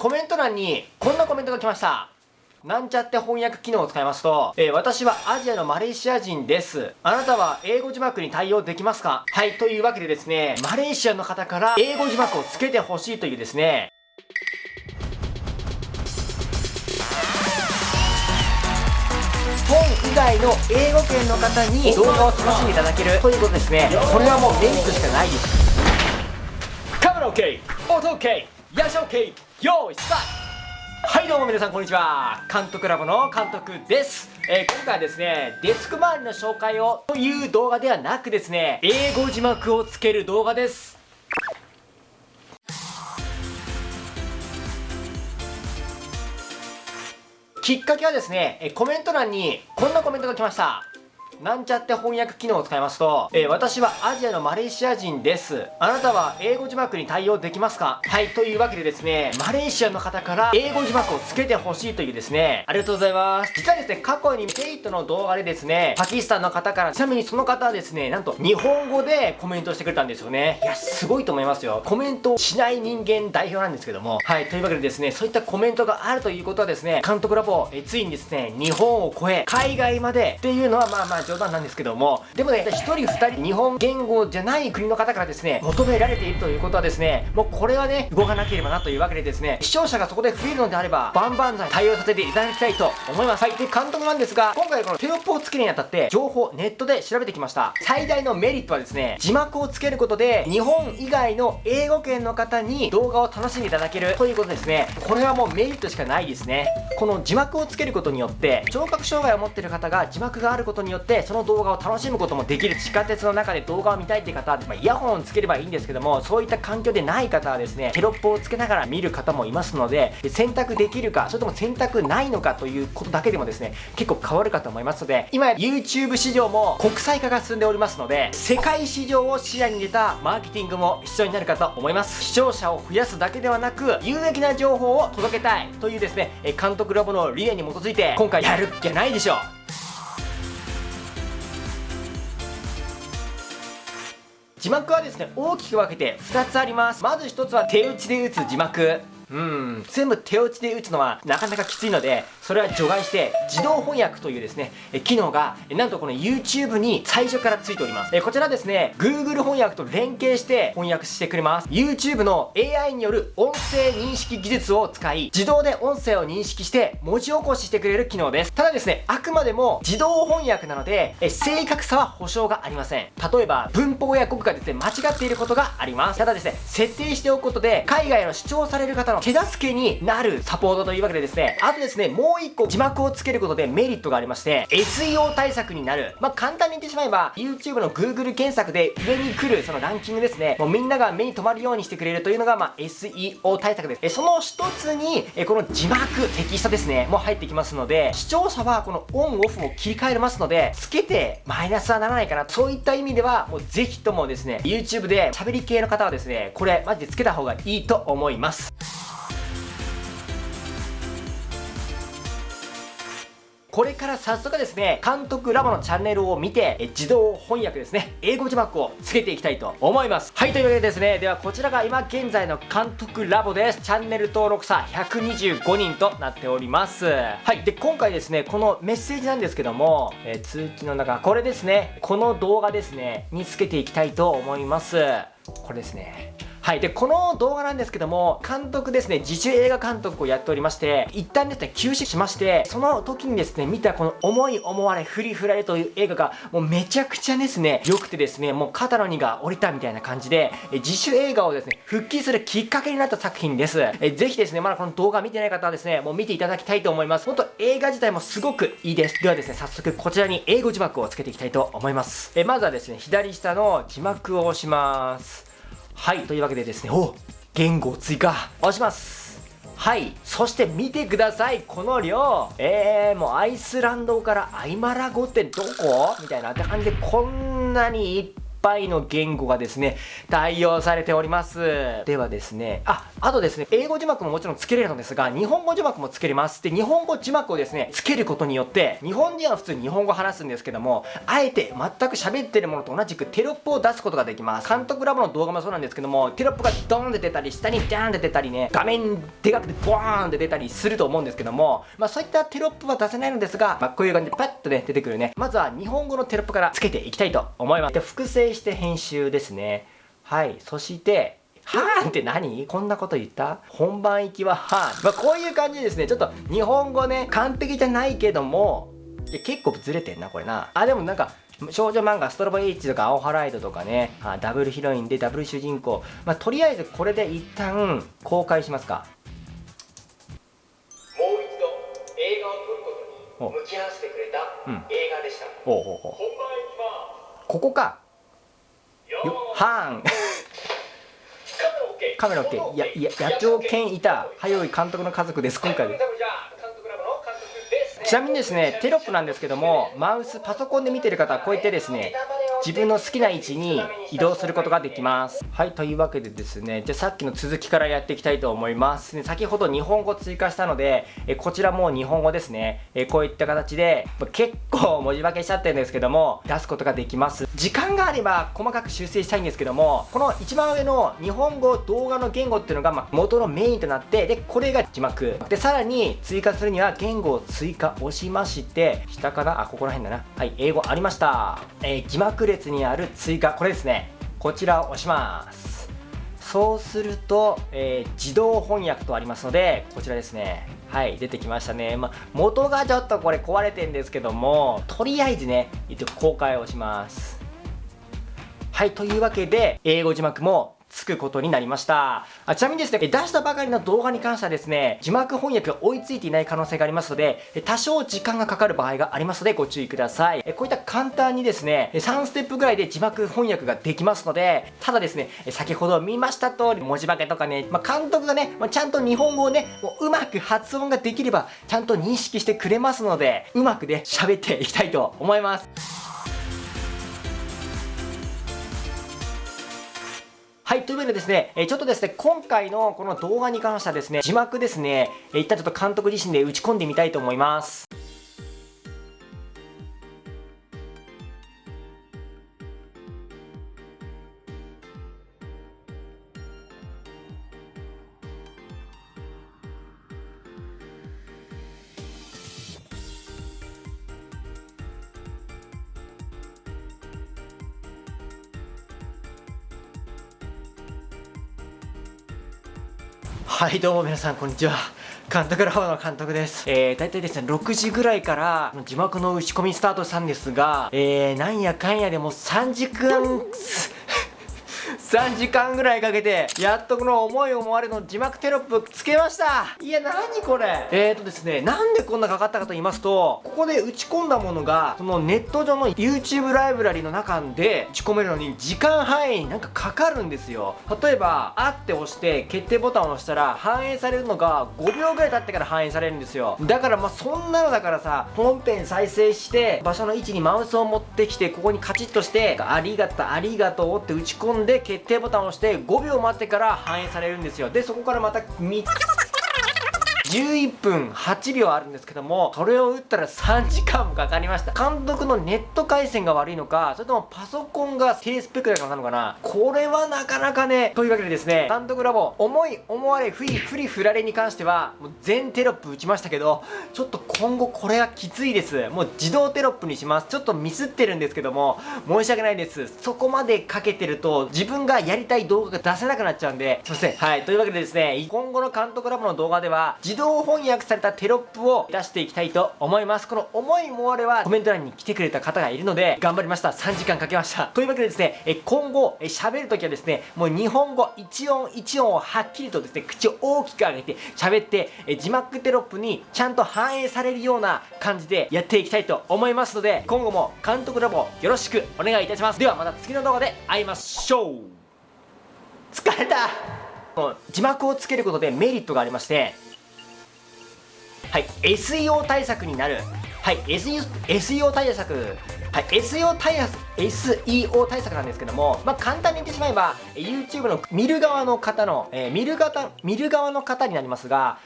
コメント欄にこんなコメントが来ました。なんちゃって翻訳機能を使いますと、えー、私はアジアのマレーシア人です。あなたは英語字幕に対応できますか？はい、というわけでですね、マレーシアの方から英語字幕をつけてほしいというですね、本以外の英語圏の方に動画を楽しんでいただけるということですね。これはもうメリットしかないです。カメラ OK! 音 OK! ヤシ OK! 用意スタート。はいどうも皆さんこんにちは。監督ラボの監督です、えー、今回はですねデスク周りの紹介をという動画ではなくですね英語字幕をつける動画です。きっかけはですねコメント欄にこんなコメントが来ました。なんちゃって翻訳機能を使いますと、えー、私はアジアのマレーシア人です。あなたは英語字幕に対応できますか？はい、というわけでですね、マレーシアの方から英語字幕をつけてほしいというですね、ありがとうございます。実はですね、過去にテイトの動画でですね、パキスタンの方から、ちなみにその方はですね、なんと日本語でコメントしてくれたんですよね。いや、すごいと思いますよ。コメントしない人間代表なんですけども、はい、というわけでですね、そういったコメントがあるということはですね、監督ラボ、えついにですね、日本を超え、海外までっていうのはまあまあ冗談なんですけども、でもね、1人2人日本言語じゃない国の方からですね、求められているということはですね、もうこれはね、動かなければなというわけでですね、視聴者がそこで増えるのであれば、バンバン対応させていただきたいと思います。はい。で、監督なんですが、今回このテロップをつけるにあたって、情報、ネットで調べてきました。最大のメリットはですね、字幕をつけることで、日本以外の英語圏の方に動画を楽しんでいただけるということですね。これはもうメリットしかないですね。この字幕をつけることによって、聴覚障害を持っている方が字幕があることによって、その動画を楽しむこともできる地下鉄の中で動画を見たいって方は、まあ、イヤホンをつければいいんですけどもそういった環境でない方はですねテロップをつけながら見る方もいますので選択できるかそれとも選択ないのかということだけでもですね結構変わるかと思いますので今 YouTube 市場も国際化が進んでおりますので世界市場を視野に入れたマーケティングも必要になるかと思います。視聴者を増やすだけではなく有益な情報を届けたいというですね監督ラボの理念に基づいて今回やるっきゃないでしょう。字幕はですね大きく分けて2つあります。まず1つは手打ちで打つ字幕。うん。全部手打ちで打つのはなかなかきついのでそれは除外して自動翻訳というですね機能がなんとこの YouTube に最初からついております。こちらですね Google 翻訳と連携して翻訳してくれます。YouTube の AI による音声認識技術を使い自動で音声を認識して文字起こししてくれる機能です。ただですねあくまでも自動翻訳なので正確さは保証がありません。例えば文法や語句がですね間違っていることがあります。ただですね設定しておくことで海外の主張される方の手助けになるサポートというわけでですね、あとですね、もう一個字幕をつけることでメリットがありまして、SEO 対策になる。まあ、簡単に言ってしまえば、YouTube の Google 検索で上に来るそのランキングですね、もうみんなが目に留まるようにしてくれるというのが、まあ、SEO 対策です。えその一つに、えこの字幕、テキストですね、もう入ってきますので、視聴者はこのオンオフを切り替えれますので、つけてマイナスはならないかな。そういった意味では、もうぜひともですね、YouTube で喋り系の方はですね、これマジでつけた方がいいと思います。これから早速ですね、監督ラボのチャンネルを見て、え自動翻訳ですね、英語字幕をつけていきたいと思います。はい、というわけでですね、ではこちらが今現在の監督ラボです。チャンネル登録者125人となっております。はい、で、今回ですね、このメッセージなんですけども、え、通知の中、これですね、この動画ですね、につけていきたいと思います。これですね。はい。で、この動画なんですけども、監督ですね、自主映画監督をやっておりまして、一旦ですね、休止しまして、その時にですね、見たこの思い思われ、振り振られという映画が、もうめちゃくちゃですね、良くてですね、もう肩の荷が下りたみたいな感じで、自主映画をですね、復帰するきっかけになった作品です。えぜひですね、まだこの動画見てない方はですね、もう見ていただきたいと思います。ほんと映画自体もすごくいいです。ではですね、早速こちらに英語字幕をつけていきたいと思います。えまずはですね、左下の字幕を押します。はい、というわけでですね、お言語追加。押します。はいそして見てください。この量。えー、もうアイスランドからアイマラ語ってどこ？みたいなって感じでこんなにいっぱいの言語がですね、対応されております。ではですね、あ、あとですね、英語字幕ももちろんつけれるのですが、日本語字幕もつけれます。で、日本語字幕をですね、つけることによって、日本人は普通に日本語話すんですけども、あえて全く喋ってるものと同じくテロップを出すことができます。監督ラボの動画もそうなんですけども、テロップがドーンって出たり、下にダーンって出たりね、画面でかくてボーンって出たりすると思うんですけども、まあそういったテロップは出せないのですが、まあこういう感じでパッとね、出てくるね。まずは日本語のテロップからつけていきたいと思います。で、複製して編集ですね。はい。そして、はーんって何？こんなこと言った？本番行きははーん。まあ、こういう感じですね。ちょっと日本語ね、完璧じゃないけども、結構ずれてんな、これな。あ、でもなんか、少女漫画ストロボ H とか青ハライドとかねあダブルヒロインでダブル主人公、まあ、とりあえずこれで一旦公開しますかもう一度映画を撮ることに向き合わせてくれた映画でした、うん、おうおうおうここかよはんカメラ OK いやいや野鳥犬いた。早い監督の家族です今回。でちなみにですねテロップなんですけどもマウスパソコンで見てる方はこうやってですね自分の好きな位置に移動することができます。はいというわけでですねじゃあさっきの続きからやっていきたいと思います。ね先ほど日本語追加したのでえこちらも日本語ですね。えこういった形で結構文字化けしちゃってるんですけども出すことができます。時間があれば細かく修正したいんですけどもこの一番上の日本語動画の言語っていうのがま元のメインとなってでこれが字幕。でさらに追加するには言語を追加押しまして下からあここら辺だな。はい英語ありました。えー、字幕列にある追加。これですね。こちらを押します。そうすると、えー、自動翻訳とありますのでこちらですね。はい出てきましたね、まあ、元がちょっとこれ壊れてんですけどもとりあえずね一応公開をします。はいというわけで英語字幕もつくことになりました。あちなみにですね、出したばかりの動画に関してはですね、字幕翻訳が追いついていない可能性がありますので、多少時間がかかる場合がありますのでご注意ください。こういった簡単にですね、3ステップぐらいで字幕翻訳ができますので、ただですね、先ほど見ました通り文字化けとかね、まあ、監督がね、まあ、ちゃんと日本語をね、もううまく発音ができれば、ちゃんと認識してくれますので、うまくね、喋っていきたいと思います。はい、というわけでですね、えちょっとですね、今回のこの動画に関してはですね、字幕ですね、え一旦ちょっと監督自身で打ち込んでみたいと思います。はいどうも皆さんこんにちは監督ラボの監督です。えー、大体ですね、6時ぐらいから字幕の打ち込みスタートしたんですが、えー、なんやかんやでも3時間、3時間ぐらいかけて、やっとこの思い思われの字幕テロップつけましたいや、なにこれえーとですね、なんでこんなかかったかと言いますと、ここで打ち込んだものが、そのネット上の YouTube ライブラリの中で打ち込めるのに時間範囲になんかかかるんですよ。例えば、あって押して決定ボタンを押したら反映されるのが5秒ぐらい経ってから反映されるんですよ。だからまあそんなのだからさ、本編再生して場所の位置にマウスを持ってきて、ここにカチッとして、ありがとう、ありがとうって打ち込んで決定ボタンを押して5秒待ってから反映されるんですよ。でそこからまた3つ11分8秒あるんですけどもそれを打ったら3時間もかかりました。監督のネット回線が悪いのかそれともパソコンが低スペックだからなのかな。これはなかなかねというわけでですね監督ラボ思い思われフリフリフラレに関してはもう全テロップ打ちましたけどちょっと今後これはきついです。もう自動テロップにします。ちょっとミスってるんですけども申し訳ないです。そこまでかけてると自分がやりたい動画が出せなくなっちゃうんですいません。はいというわけでですね今後の監督ラボの動画では自動翻訳されたテロップを出していきたいと思います。この思いもあれはコメント欄に来てくれた方がいるので頑張りました。3時間かけました。というわけでですねえ今後喋るときはですねもう日本語一音一音をはっきりとですね口を大きく上げて喋ってえ字幕テロップにちゃんと反映されるような感じでやっていきたいと思いますので今後も監督ラボよろしくお願いいたします。ではまた次の動画で会いましょう。疲れた。字幕をつけることでメリットがありましてはい SEO 対策になる。はい SEO, SEO 対策。はい SEO 対策 SEO 対策なんですけども、まあ、簡単に言ってしまえば YouTube の見る側の方の、えー、見る方見る側の方になりますが